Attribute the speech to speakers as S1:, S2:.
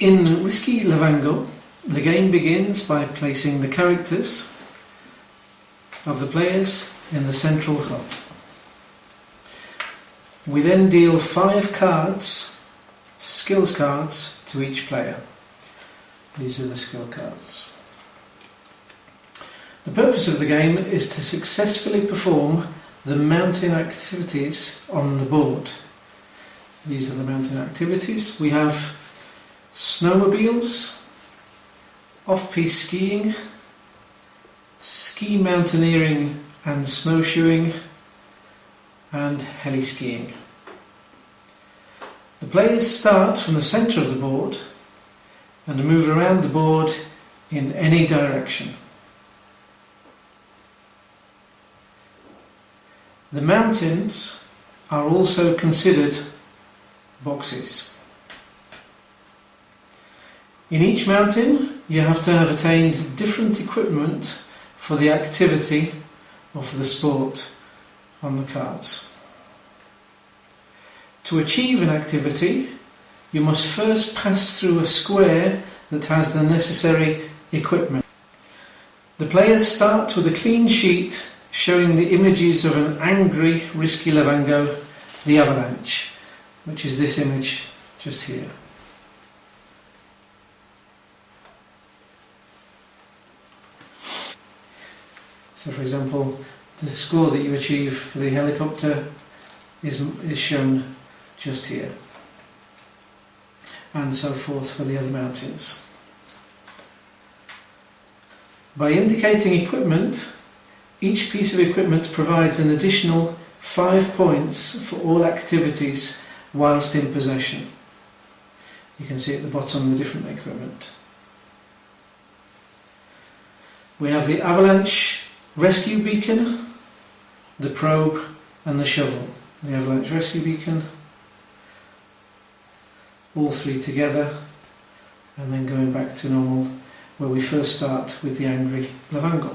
S1: In Risky Lavango, the game begins by placing the characters of the players in the central hut. We then deal five cards, skills cards, to each player. These are the skill cards. The purpose of the game is to successfully perform the mountain activities on the board. These are the mountain activities. We have snowmobiles, off-piste skiing, ski mountaineering and snowshoeing, and heli skiing. The players start from the centre of the board and move around the board in any direction. The mountains are also considered boxes. In each mountain you have to have attained different equipment for the activity or for the sport on the cards. To achieve an activity you must first pass through a square that has the necessary equipment. The players start with a clean sheet showing the images of an angry Risky Lavango, the avalanche, which is this image just here. So for example, the score that you achieve for the helicopter is, is shown just here. And so forth for the other mountains. By indicating equipment, each piece of equipment provides an additional 5 points for all activities whilst in possession. You can see at the bottom the different equipment. We have the avalanche rescue beacon, the probe and the shovel. The avalanche rescue beacon, all three together and then going back to normal where we first start with the angry Lavango.